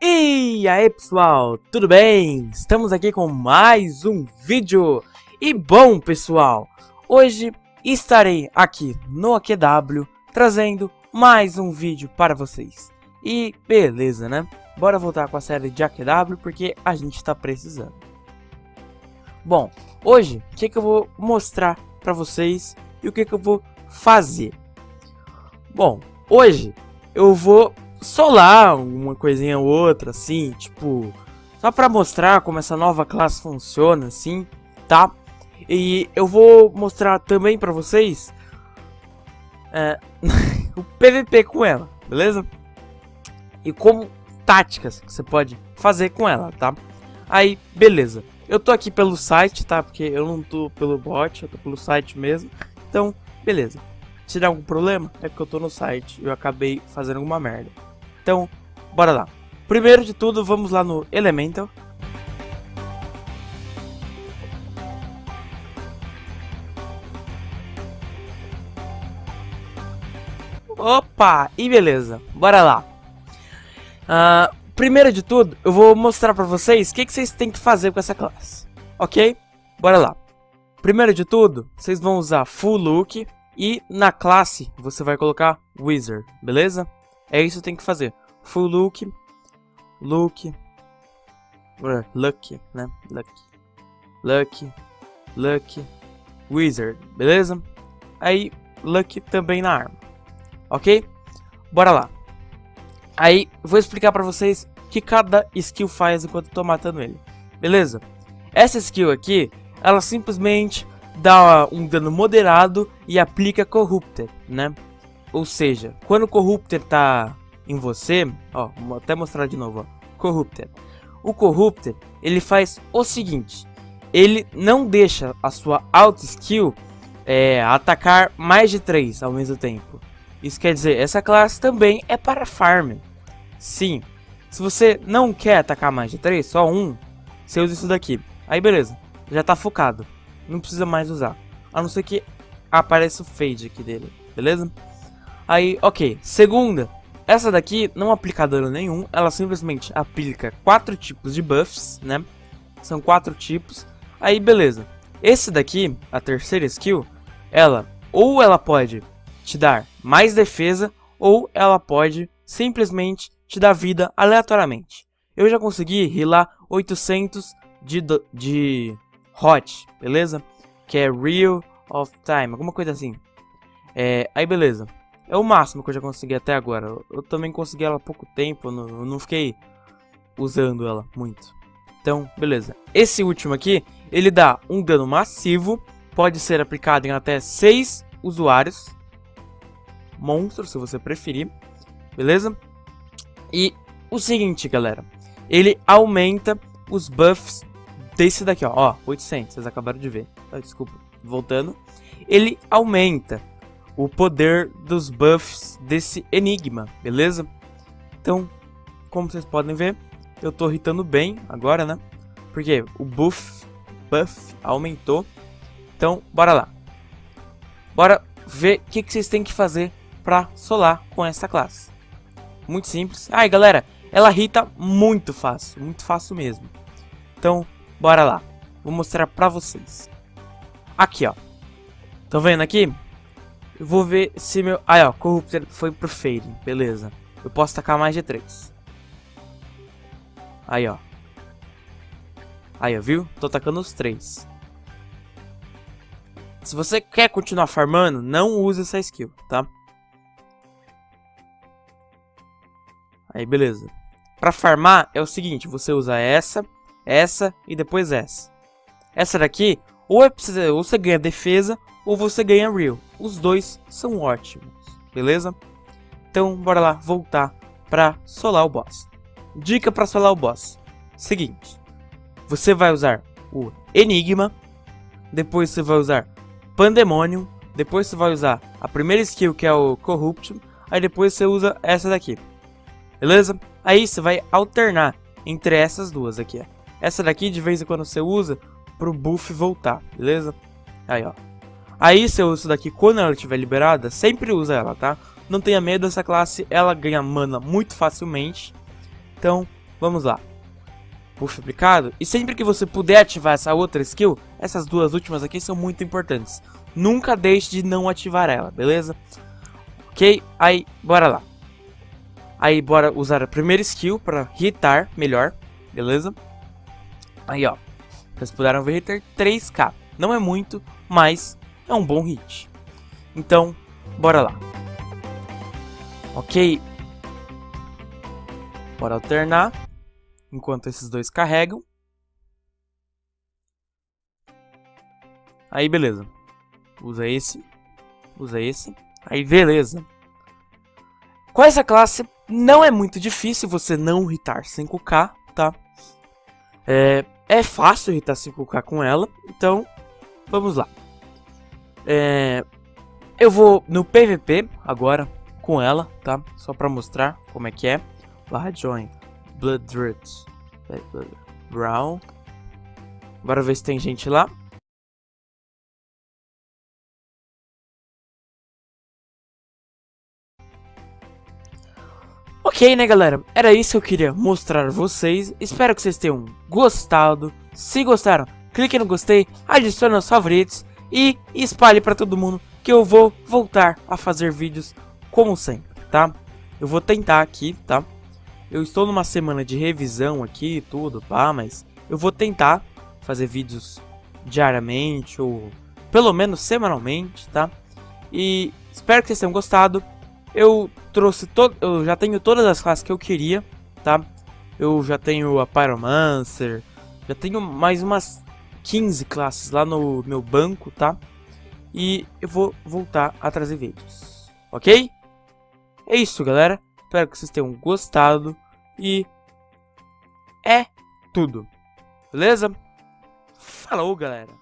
E aí pessoal, tudo bem? Estamos aqui com mais um vídeo E bom pessoal, hoje estarei aqui no AQW trazendo mais um vídeo para vocês E beleza né? Bora voltar com a série de AQW porque a gente está precisando Bom, hoje o que, que eu vou mostrar para vocês e o que, que eu vou fazer Bom, hoje eu vou solar uma coisinha ou outra, assim, tipo, só pra mostrar como essa nova classe funciona, assim, tá? E eu vou mostrar também pra vocês é, o PVP com ela, beleza? E como táticas que você pode fazer com ela, tá? Aí, beleza. Eu tô aqui pelo site, tá? Porque eu não tô pelo bot, eu tô pelo site mesmo. Então, beleza. Se der algum problema, é porque eu tô no site e eu acabei fazendo alguma merda. Então, bora lá. Primeiro de tudo, vamos lá no Elemental. Opa, e beleza, bora lá. Uh, primeiro de tudo, eu vou mostrar pra vocês o que, que vocês têm que fazer com essa classe. Ok? Bora lá. Primeiro de tudo, vocês vão usar Full Look e na classe você vai colocar Wizard, beleza? É isso que tem que fazer. Full look, look, lucky, né? Lucky, lucky, lucky, wizard, beleza? Aí, lucky também na arma, ok? Bora lá. Aí, vou explicar pra vocês o que cada skill faz enquanto eu tô matando ele, beleza? Essa skill aqui, ela simplesmente dá um dano moderado e aplica Corrupted, né? Ou seja, quando o Corrupted tá em você, ó, vou até mostrar de novo, ó, Corrupted. O Corrupted, ele faz o seguinte, ele não deixa a sua auto skill é, atacar mais de 3 ao mesmo tempo. Isso quer dizer, essa classe também é para farm. Sim, se você não quer atacar mais de 3, só um, você usa isso daqui. Aí beleza, já tá focado, não precisa mais usar. A não ser que apareça o fade aqui dele, beleza? Aí, ok. Segunda, essa daqui não aplica dano nenhum, ela simplesmente aplica quatro tipos de buffs, né? São quatro tipos. Aí, beleza. Esse daqui, a terceira skill, ela ou ela pode te dar mais defesa, ou ela pode simplesmente te dar vida aleatoriamente. Eu já consegui healar 800 de, de hot, beleza? Que é real of time, alguma coisa assim. É, aí beleza. É o máximo que eu já consegui até agora. Eu também consegui ela há pouco tempo, eu não, eu não fiquei usando ela muito. Então, beleza. Esse último aqui, ele dá um dano massivo, pode ser aplicado em até 6 usuários. Monstros, se você preferir. Beleza? E o seguinte, galera. Ele aumenta os buffs desse daqui, ó. Ó, 800, vocês acabaram de ver. Ah, desculpa, voltando. Ele aumenta o poder dos buffs desse enigma, beleza? Então, como vocês podem ver, eu tô hitando bem agora, né? Porque o buff, buff aumentou. Então, bora lá. Bora ver o que, que vocês têm que fazer pra solar com essa classe. Muito simples. Ai, galera, ela hita muito fácil, muito fácil mesmo. Então, bora lá. Vou mostrar pra vocês. Aqui, ó. Estão vendo aqui? Eu vou ver se meu... Aí, ó, Corrupted foi pro Fading. Beleza. Eu posso tacar mais de 3. Aí, ó. Aí, ó, viu? Tô tacando os 3. Se você quer continuar farmando, não use essa skill, tá? Aí, beleza. Pra farmar, é o seguinte. Você usa essa, essa e depois essa. Essa daqui, ou, é, ou você ganha defesa, ou você ganha Real. Os dois são ótimos, beleza? Então, bora lá voltar para solar o boss. Dica para solar o boss. Seguinte, você vai usar o Enigma, depois você vai usar Pandemonium, depois você vai usar a primeira skill que é o Corruption, aí depois você usa essa daqui. Beleza? Aí você vai alternar entre essas duas aqui, ó. Essa daqui de vez em quando você usa pro buff voltar, beleza? Aí, ó. Aí você usa isso daqui quando ela estiver liberada, sempre usa ela, tá? Não tenha medo, essa classe ela ganha mana muito facilmente. Então, vamos lá. Puxa aplicado. E sempre que você puder ativar essa outra skill, essas duas últimas aqui são muito importantes. Nunca deixe de não ativar ela, beleza? Ok? Aí, bora lá. Aí, bora usar a primeira skill para hitar melhor, beleza? Aí, ó. Vocês puderam ver hitar 3k. Não é muito, mas é um bom hit. Então, bora lá. Ok. Bora alternar. Enquanto esses dois carregam. Aí, beleza. Usa esse. Usa esse. Aí, beleza. Com essa classe, não é muito difícil você não hitar 5k, tá? É, é fácil hitar 5k com ela, então vamos lá. É, eu vou no PVP agora com ela, tá? Só pra mostrar como é que é. Barra join. Blood Root. Brown. Bora ver se tem gente lá. Ok, né, galera? Era isso que eu queria mostrar a vocês. Espero que vocês tenham gostado. Se gostaram, clique no gostei, adicione aos favoritos e espalhe para todo mundo que eu vou voltar a fazer vídeos como sempre, tá? Eu vou tentar aqui, tá? Eu estou numa semana de revisão aqui e tudo, pá, mas eu vou tentar fazer vídeos diariamente ou pelo menos semanalmente, tá? E espero que vocês tenham gostado. Eu trouxe todo, eu já tenho todas as classes que eu queria, tá? Eu já tenho a Pyromancer, já tenho mais umas 15 classes lá no meu banco, tá? E eu vou voltar a trazer vídeos, ok? É isso, galera. Espero que vocês tenham gostado e é tudo. Beleza? Falou, galera.